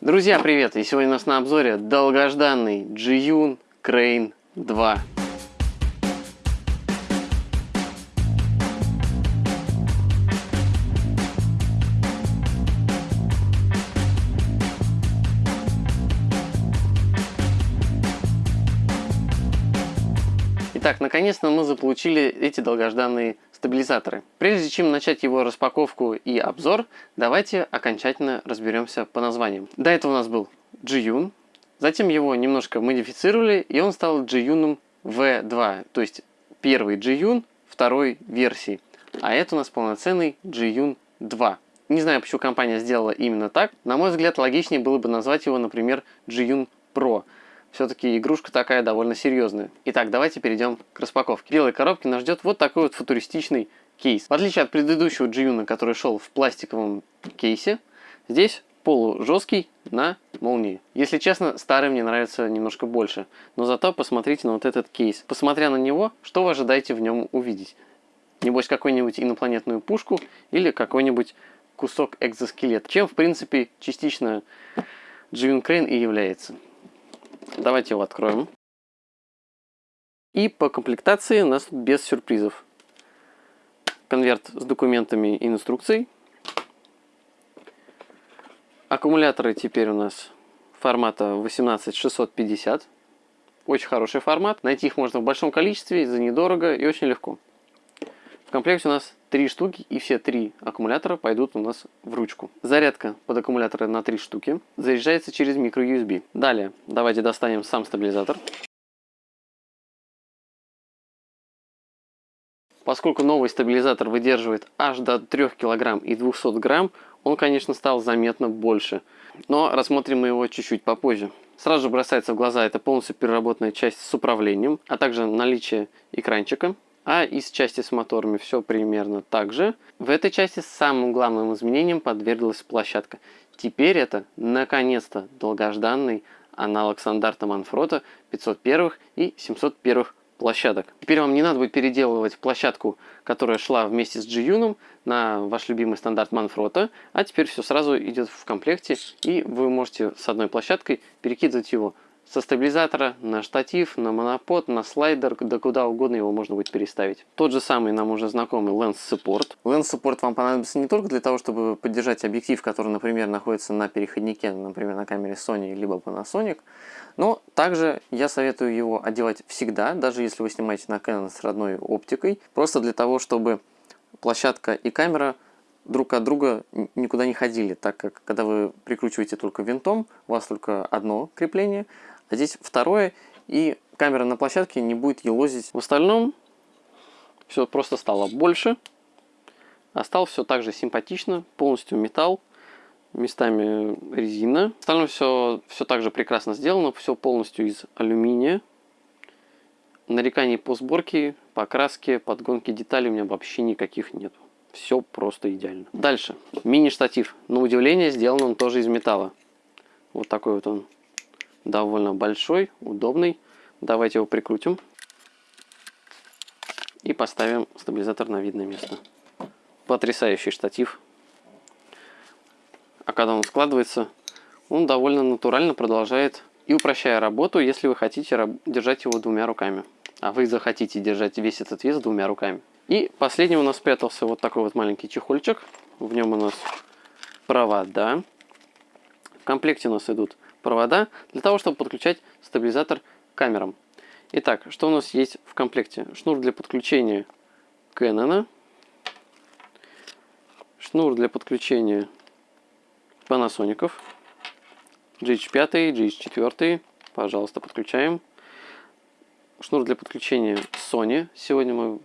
Друзья, привет! И сегодня у нас на обзоре долгожданный Jiyun Crane 2. Итак, наконец-то мы заполучили эти долгожданные стабилизаторы. Прежде чем начать его распаковку и обзор, давайте окончательно разберемся по названиям. До этого у нас был Jiyun, затем его немножко модифицировали, и он стал Jiyun V2, то есть первый Jiyun второй версии. А это у нас полноценный Jiyun 2. Не знаю, почему компания сделала именно так. На мой взгляд, логичнее было бы назвать его, например, Jiyun Pro. Все-таки игрушка такая довольно серьезная. Итак, давайте перейдем к распаковке. В белой коробке нас ждет вот такой вот футуристичный кейс. В отличие от предыдущего Джиюна, который шел в пластиковом кейсе, здесь полужесткий на молнии. Если честно, старый мне нравится немножко больше. Но зато посмотрите на вот этот кейс. Посмотря на него, что вы ожидаете в нем увидеть? Небось, какую-нибудь инопланетную пушку или какой-нибудь кусок экзоскелета. Чем, в принципе, частично Дживин Крейн и является. Давайте его откроем. И по комплектации у нас без сюрпризов. Конверт с документами и инструкцией. Аккумуляторы теперь у нас формата 18650. Очень хороший формат. Найти их можно в большом количестве, за недорого и очень легко. В комплекте у нас три штуки, и все три аккумулятора пойдут у нас в ручку. Зарядка под аккумуляторы на три штуки. Заряжается через micro-USB. Далее, давайте достанем сам стабилизатор. Поскольку новый стабилизатор выдерживает аж до 3 кг и 200 грамм, он, конечно, стал заметно больше. Но рассмотрим мы его чуть-чуть попозже. Сразу бросается в глаза это полностью переработанная часть с управлением, а также наличие экранчика а из части с моторами все примерно так же. В этой части самым главным изменением подверглась площадка. Теперь это, наконец-то, долгожданный аналог стандарта Манфрота 501 и 701 площадок. Теперь вам не надо будет переделывать площадку, которая шла вместе с G-Юном на ваш любимый стандарт Манфрота, а теперь все сразу идет в комплекте, и вы можете с одной площадкой перекидывать его со стабилизатора на штатив, на монопод, на слайдер, да куда угодно его можно будет переставить. Тот же самый нам уже знакомый Lens Support. Lens Support вам понадобится не только для того, чтобы поддержать объектив, который, например, находится на переходнике, например, на камере Sony либо Panasonic, но также я советую его одевать всегда, даже если вы снимаете на Canon с родной оптикой, просто для того, чтобы площадка и камера друг от друга никуда не ходили, так как когда вы прикручиваете только винтом, у вас только одно крепление, а здесь второе, и камера на площадке не будет елозить. В остальном все просто стало больше, а стал все так же симпатично, полностью металл, местами резина. В остальном все, все так же прекрасно сделано, все полностью из алюминия. Нареканий по сборке, покраске, подгонке деталей у меня вообще никаких нет. Все просто идеально. Дальше. Мини-штатив. На удивление сделан он тоже из металла. Вот такой вот он довольно большой, удобный. Давайте его прикрутим. И поставим стабилизатор на видное место. Потрясающий штатив. А когда он складывается, он довольно натурально продолжает и упрощая работу, если вы хотите держать его двумя руками. А вы захотите держать весь этот вес двумя руками. И последним у нас спрятался вот такой вот маленький чехольчик. В нем у нас провода. В комплекте у нас идут провода для того, чтобы подключать стабилизатор к камерам. Итак, что у нас есть в комплекте? Шнур для подключения Canon, шнур для подключения Panasonic, GH5, GH4, пожалуйста, подключаем. Шнур для подключения Sony. Сегодня мы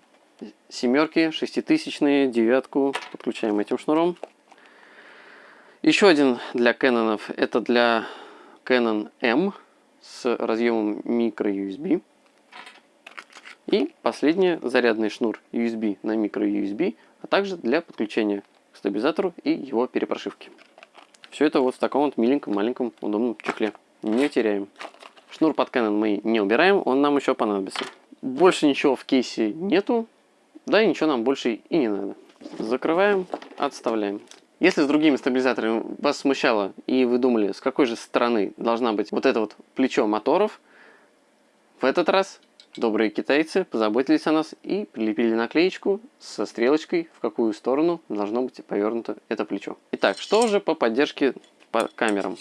семерки, шеститысячные, девятку подключаем этим шнуром. Еще один для Canon, это для Canon M с разъемом micro-USB. И последний зарядный шнур USB на micro-USB, а также для подключения к стабилизатору и его перепрошивки. Все это вот в таком вот миленьком, маленьком, удобном чехле. Не теряем. Шнур под Canon мы не убираем, он нам еще понадобится. Больше ничего в кейсе нету, да и ничего нам больше и не надо. Закрываем, отставляем. Если с другими стабилизаторами вас смущало и вы думали, с какой же стороны должна быть вот это вот плечо моторов, в этот раз добрые китайцы позаботились о нас и прилепили наклеечку со стрелочкой, в какую сторону должно быть повернуто это плечо. Итак, что же по поддержке по камерам?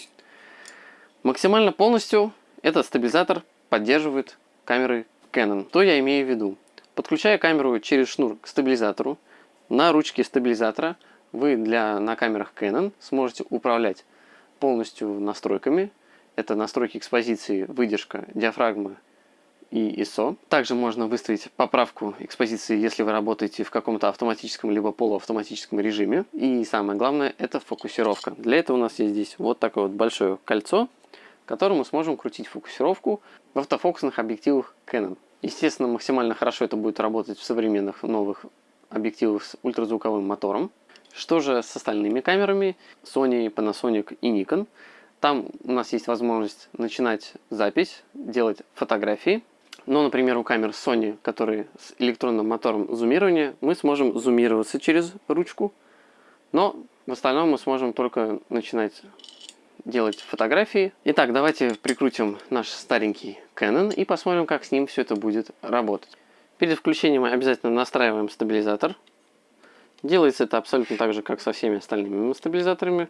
Максимально полностью этот стабилизатор поддерживает камеры Canon. То я имею в виду? Подключая камеру через шнур к стабилизатору, на ручке стабилизатора вы для, на камерах Canon сможете управлять полностью настройками. Это настройки экспозиции, выдержка, диафрагма и ISO. Также можно выставить поправку экспозиции, если вы работаете в каком-то автоматическом либо полуавтоматическом режиме. И самое главное, это фокусировка. Для этого у нас есть здесь вот такое вот большое кольцо, которым мы сможем крутить фокусировку в автофокусных объективах Canon. Естественно, максимально хорошо это будет работать в современных новых объективах с ультразвуковым мотором. Что же с остальными камерами Sony, Panasonic и Nikon? Там у нас есть возможность начинать запись, делать фотографии. Но, например, у камер Sony, которые с электронным мотором зумирования, мы сможем зумироваться через ручку. Но в остальном мы сможем только начинать делать фотографии. Итак, давайте прикрутим наш старенький Canon и посмотрим, как с ним все это будет работать. Перед включением мы обязательно настраиваем стабилизатор. Делается это абсолютно так же, как со всеми остальными стабилизаторами.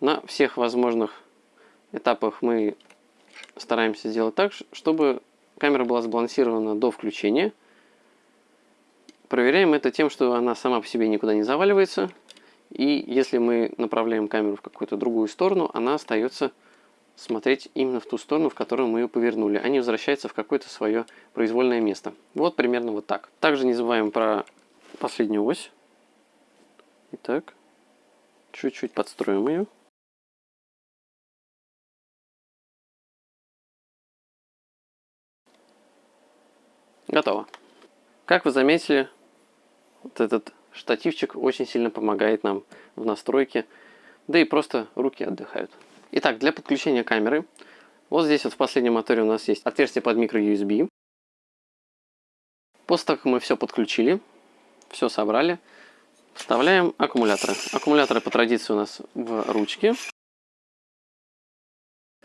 На всех возможных этапах мы стараемся сделать так, чтобы камера была сбалансирована до включения. Проверяем это тем, что она сама по себе никуда не заваливается. И если мы направляем камеру в какую-то другую сторону, она остается смотреть именно в ту сторону, в которую мы ее повернули, а не возвращается в какое-то свое произвольное место. Вот примерно вот так. Также не забываем про последнюю ось. Итак, чуть-чуть подстроим ее. Готово. Как вы заметили, вот этот штативчик очень сильно помогает нам в настройке, да и просто руки отдыхают. Итак, для подключения камеры, вот здесь вот в последнем моторе у нас есть отверстие под микро USB. После того, как мы все подключили, все собрали, вставляем аккумуляторы. Аккумуляторы по традиции у нас в ручке.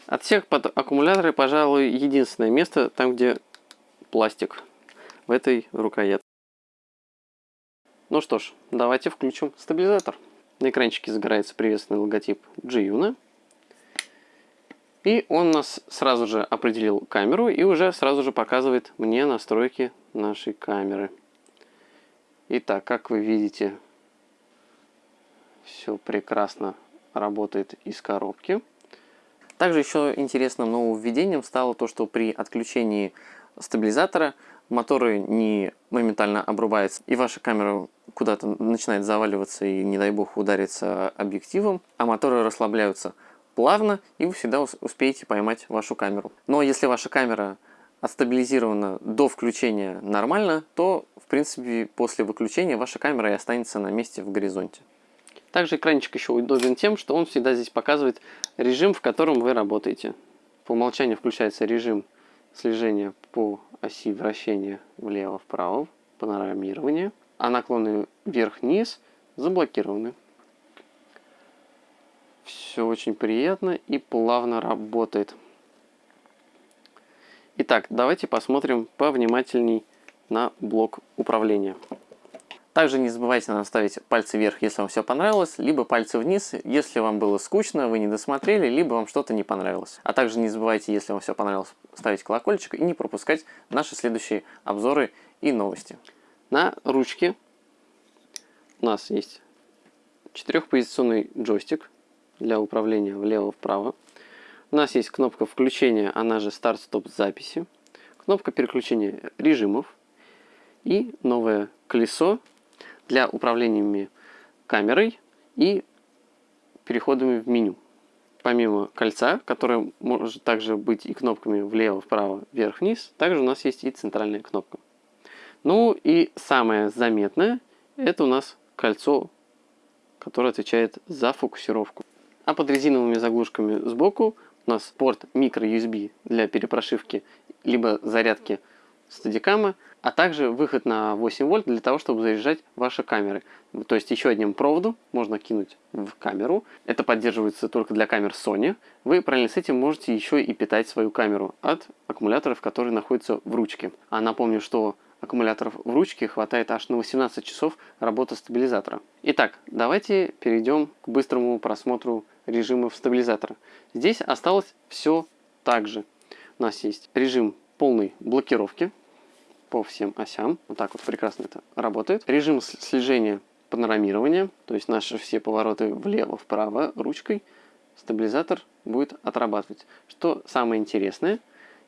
От всех под аккумуляторы, пожалуй, единственное место, там где пластик в этой рукоятке. Ну что ж, давайте включим стабилизатор. На экранчике загорается приветственный логотип G-Una. И он нас сразу же определил камеру и уже сразу же показывает мне настройки нашей камеры. Итак, как вы видите, все прекрасно работает из коробки. Также еще интересным нововведением стало то, что при отключении стабилизатора моторы не моментально обрубаются, и ваша камера куда-то начинает заваливаться и, не дай бог, удариться объективом, а моторы расслабляются плавно, и вы всегда успеете поймать вашу камеру. Но если ваша камера отстабилизирована до включения нормально, то, в принципе, после выключения ваша камера и останется на месте в горизонте. Также экранчик еще удобен тем, что он всегда здесь показывает режим, в котором вы работаете. По умолчанию включается режим слежения по оси вращения влево-вправо, панорамирование, а наклоны вверх-вниз заблокированы. Все очень приятно и плавно работает. Итак, давайте посмотрим повнимательней на блок управления. Также не забывайте наставить пальцы вверх, если вам все понравилось, либо пальцы вниз, если вам было скучно, вы не досмотрели, либо вам что-то не понравилось. А также не забывайте, если вам все понравилось, ставить колокольчик и не пропускать наши следующие обзоры и новости. На ручке у нас есть четырехпозиционный джойстик для управления влево-вправо. У нас есть кнопка включения, она же старт-стоп записи, кнопка переключения режимов и новое колесо для управления камерой и переходами в меню. Помимо кольца, которое может также быть и кнопками влево, вправо, вверх, вниз, также у нас есть и центральная кнопка. Ну и самое заметное, это у нас кольцо, которое отвечает за фокусировку. А под резиновыми заглушками сбоку у нас порт micro USB для перепрошивки либо зарядки стадикама, а также выход на 8 вольт для того, чтобы заряжать ваши камеры. То есть еще одним проводу можно кинуть в камеру. Это поддерживается только для камер Sony. Вы параллельно с этим можете еще и питать свою камеру от аккумуляторов, которые находятся в ручке. А напомню, что аккумуляторов в ручке хватает аж на 18 часов работы стабилизатора. Итак, давайте перейдем к быстрому просмотру режимов стабилизатора. Здесь осталось все так же. У нас есть режим полной блокировки по всем осям. Вот так вот прекрасно это работает. Режим слежения панорамирования, то есть наши все повороты влево-вправо ручкой, стабилизатор будет отрабатывать. Что самое интересное,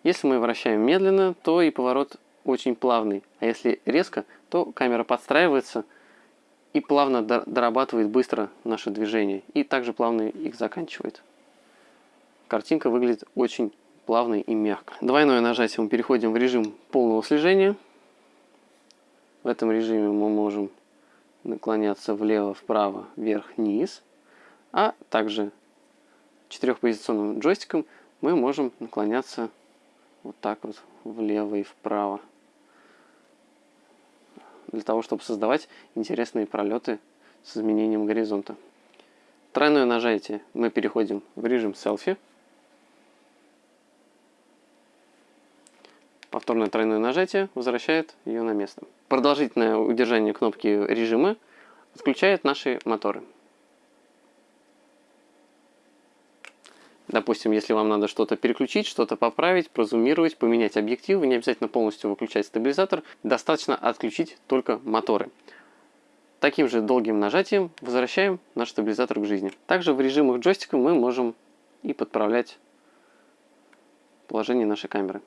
если мы вращаем медленно, то и поворот очень плавный. А если резко, то камера подстраивается и плавно дорабатывает быстро наше движение. И также плавно их заканчивает. Картинка выглядит очень плавно и мягко. Двойное нажатие мы переходим в режим полного слежения. В этом режиме мы можем наклоняться влево, вправо, вверх, вниз. А также четырехпозиционным джойстиком мы можем наклоняться вот так вот влево и вправо для того, чтобы создавать интересные пролеты с изменением горизонта. Тройное нажатие мы переходим в режим селфи. Повторное тройное нажатие возвращает ее на место. Продолжительное удержание кнопки режима отключает наши моторы. Допустим, если вам надо что-то переключить, что-то поправить, прозумировать, поменять объектив, не обязательно полностью выключать стабилизатор, достаточно отключить только моторы. Таким же долгим нажатием возвращаем наш стабилизатор к жизни. Также в режимах джойстика мы можем и подправлять положение нашей камеры.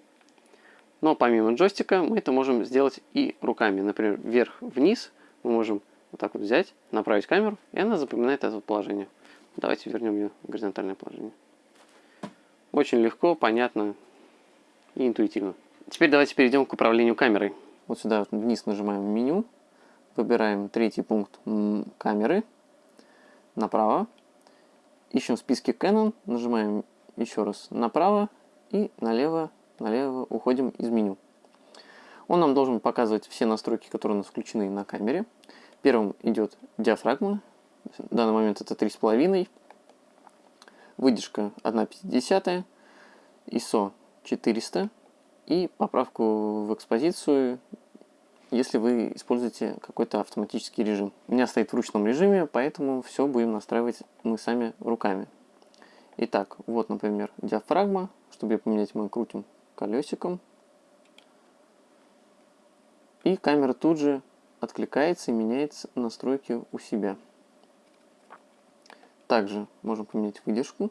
Но помимо джойстика мы это можем сделать и руками. Например, вверх-вниз мы можем вот так вот взять, направить камеру, и она запоминает это положение. Давайте вернем ее в горизонтальное положение. Очень легко, понятно и интуитивно. Теперь давайте перейдем к управлению камерой. Вот сюда вниз нажимаем меню, выбираем третий пункт камеры, направо, ищем в списке Canon, нажимаем еще раз направо и налево, налево уходим из меню. Он нам должен показывать все настройки, которые у нас включены на камере. Первым идет диафрагма, в данный момент это 3,5 выдержка 1,50, ISO 400 и поправку в экспозицию, если вы используете какой-то автоматический режим. У меня стоит в ручном режиме, поэтому все будем настраивать мы сами руками. Итак, вот, например, диафрагма. Чтобы ее поменять, мы крутим колесиком. И камера тут же откликается и меняет настройки у себя. Также можем поменять выдержку,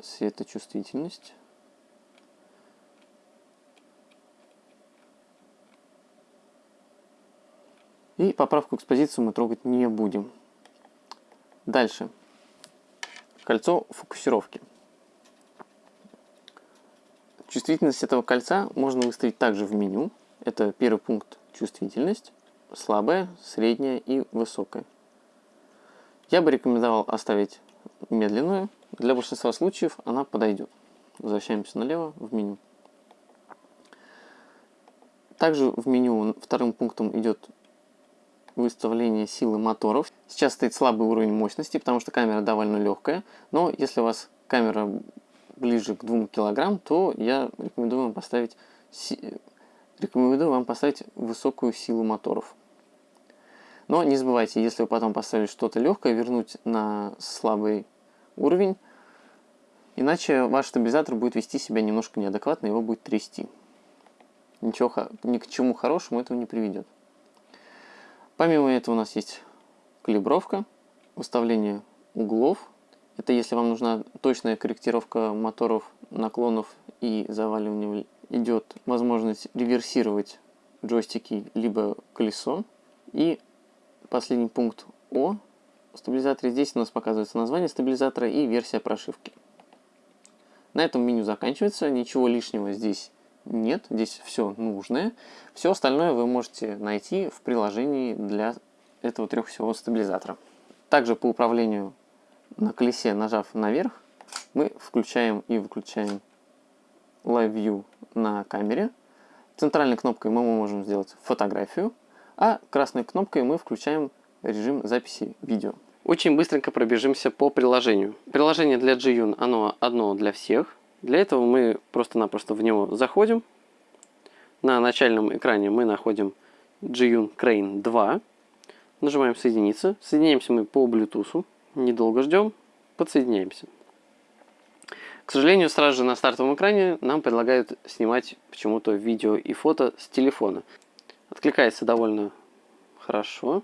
светочувствительность. И поправку экспозицию мы трогать не будем. Дальше. Кольцо фокусировки. Чувствительность этого кольца можно выставить также в меню. Это первый пункт чувствительность слабая, средняя и высокая. Я бы рекомендовал оставить медленную. Для большинства случаев она подойдет. Возвращаемся налево в меню. Также в меню вторым пунктом идет выставление силы моторов. Сейчас стоит слабый уровень мощности, потому что камера довольно легкая. Но если у вас камера ближе к 2 кг, то я рекомендую вам поставить, рекомендую вам поставить высокую силу моторов. Но не забывайте, если вы потом поставили что-то легкое, вернуть на слабый уровень, иначе ваш стабилизатор будет вести себя немножко неадекватно, его будет трясти. Ничего, ни к чему хорошему этого не приведет. Помимо этого у нас есть калибровка, выставление углов. Это если вам нужна точная корректировка моторов, наклонов и заваливания. Идет возможность реверсировать джойстики либо колесо. И последний пункт О стабилизаторе. Здесь у нас показывается название стабилизатора и версия прошивки. На этом меню заканчивается, ничего лишнего здесь нет, здесь все нужное. Все остальное вы можете найти в приложении для этого трехосевого стабилизатора. Также по управлению на колесе, нажав наверх, мы включаем и выключаем Live View на камере. Центральной кнопкой мы можем сделать фотографию, а красной кнопкой мы включаем режим записи видео. Очень быстренько пробежимся по приложению. Приложение для Jiyun, оно одно для всех. Для этого мы просто-напросто в него заходим. На начальном экране мы находим Jiyun Crane 2. Нажимаем соединиться. Соединяемся мы по Bluetooth. Недолго ждем. Подсоединяемся. К сожалению, сразу же на стартовом экране нам предлагают снимать почему-то видео и фото с телефона. Откликается довольно хорошо.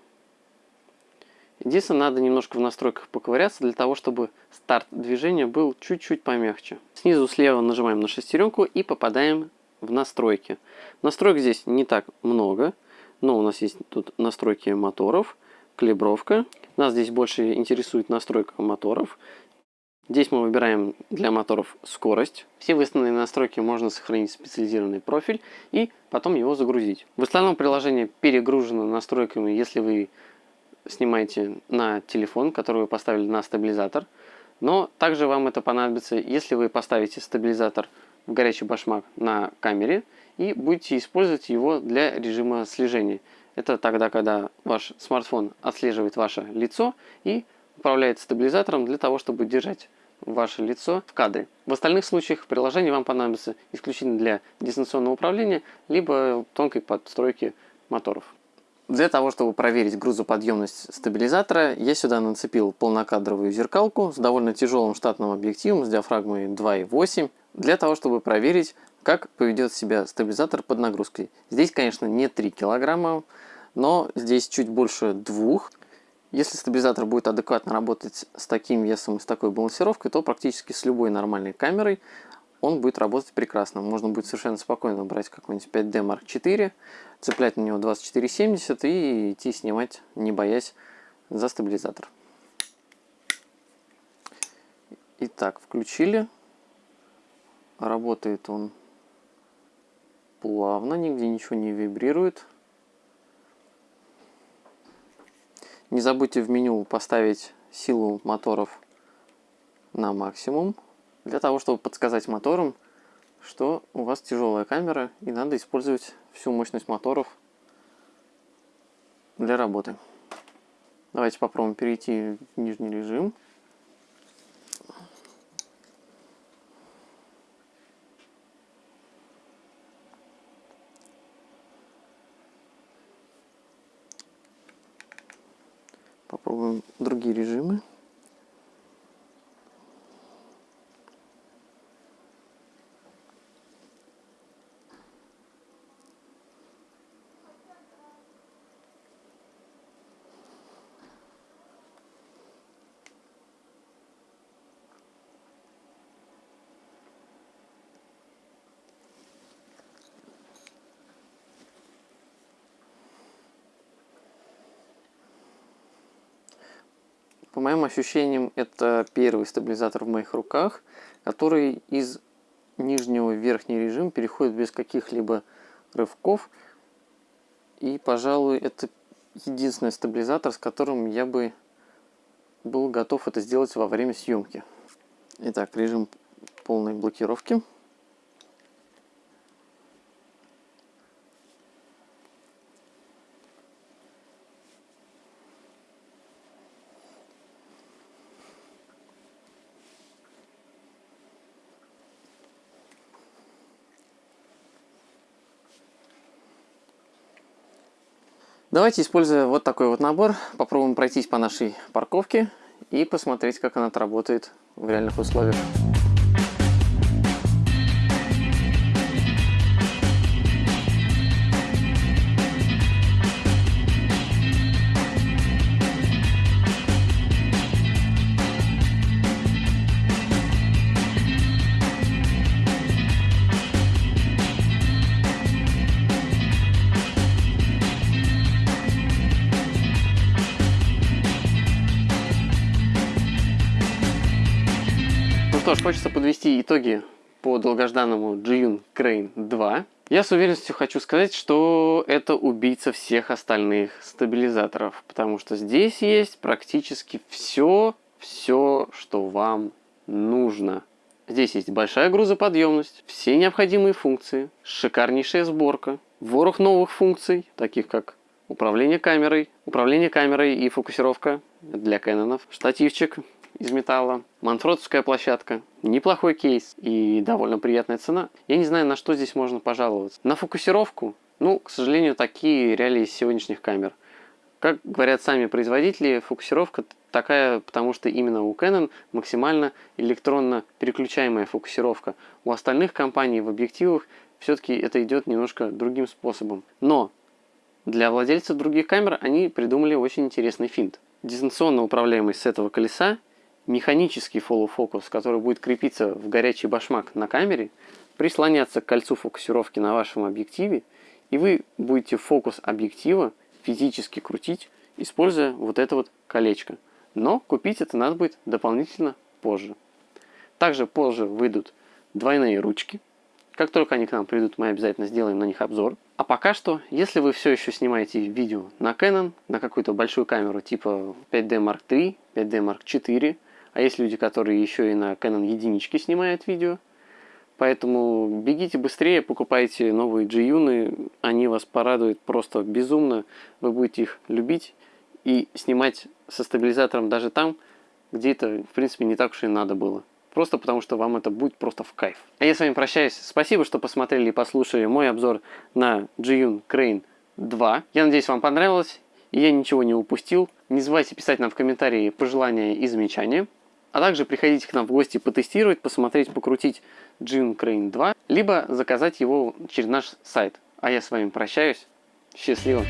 Единственное, надо немножко в настройках поковыряться для того, чтобы старт движения был чуть-чуть помягче. Снизу слева нажимаем на шестеренку и попадаем в настройки. Настроек здесь не так много, но у нас есть тут настройки моторов, калибровка. Нас здесь больше интересует настройка моторов. Здесь мы выбираем для моторов скорость. Все выставленные настройки можно сохранить в специализированный профиль и потом его загрузить. В основном приложение перегружено настройками, если вы снимаете на телефон, который вы поставили на стабилизатор. Но также вам это понадобится, если вы поставите стабилизатор в горячий башмак на камере и будете использовать его для режима слежения. Это тогда, когда ваш смартфон отслеживает ваше лицо и управляет стабилизатором для того, чтобы держать ваше лицо в кадре. В остальных случаях приложение вам понадобится исключительно для дистанционного управления, либо тонкой подстройки моторов. Для того, чтобы проверить грузоподъемность стабилизатора, я сюда нацепил полнокадровую зеркалку с довольно тяжелым штатным объективом с диафрагмой 2.8, для того, чтобы проверить, как поведет себя стабилизатор под нагрузкой. Здесь, конечно, не 3 килограмма, но здесь чуть больше двух. Если стабилизатор будет адекватно работать с таким весом и с такой балансировкой, то практически с любой нормальной камерой он будет работать прекрасно. Можно будет совершенно спокойно брать какой-нибудь 5D Mark IV, цеплять на него 2470 и идти снимать, не боясь за стабилизатор. Итак, включили. Работает он плавно, нигде ничего не вибрирует. Не забудьте в меню поставить силу моторов на максимум для того, чтобы подсказать моторам, что у вас тяжелая камера и надо использовать всю мощность моторов для работы. Давайте попробуем перейти в нижний режим. Попробуем другие режимы. Моим ощущениям, это первый стабилизатор в моих руках, который из нижнего в верхний режим переходит без каких-либо рывков. И, пожалуй, это единственный стабилизатор, с которым я бы был готов это сделать во время съемки. Итак, режим полной блокировки. Давайте, используя вот такой вот набор, попробуем пройтись по нашей парковке и посмотреть, как она отработает в реальных условиях. Хочется подвести итоги по долгожданному Jiyun Crane 2. Я с уверенностью хочу сказать, что это убийца всех остальных стабилизаторов, потому что здесь есть практически все, все, что вам нужно. Здесь есть большая грузоподъемность, все необходимые функции, шикарнейшая сборка, ворох новых функций, таких как управление камерой, управление камерой и фокусировка для Кэнонов, штативчик из металла, манфротовская площадка, неплохой кейс и довольно приятная цена. Я не знаю, на что здесь можно пожаловаться. На фокусировку, ну, к сожалению, такие реалии сегодняшних камер. Как говорят сами производители, фокусировка такая, потому что именно у Canon максимально электронно переключаемая фокусировка. У остальных компаний в объективах все-таки это идет немножко другим способом. Но для владельцев других камер они придумали очень интересный финт. Дистанционно управляемый с этого колеса, механический follow focus, который будет крепиться в горячий башмак на камере, прислоняться к кольцу фокусировки на вашем объективе, и вы будете фокус объектива физически крутить, используя вот это вот колечко. Но купить это надо будет дополнительно позже. Также позже выйдут двойные ручки. Как только они к нам придут, мы обязательно сделаем на них обзор. А пока что, если вы все еще снимаете видео на Canon, на какую-то большую камеру типа 5D Mark III, 5D Mark IV, а есть люди, которые еще и на Canon единички снимают видео, Поэтому бегите быстрее, покупайте новые g они вас порадуют просто безумно, вы будете их любить и снимать со стабилизатором даже там, где это, в принципе, не так уж и надо было. Просто потому, что вам это будет просто в кайф. А я с вами прощаюсь. Спасибо, что посмотрели и послушали мой обзор на G-Yun Crane 2. Я надеюсь, вам понравилось, и я ничего не упустил. Не забывайте писать нам в комментарии пожелания и замечания. А также приходите к нам в гости потестировать, посмотреть, покрутить June Crane 2, либо заказать его через наш сайт. А я с вами прощаюсь. Счастливо!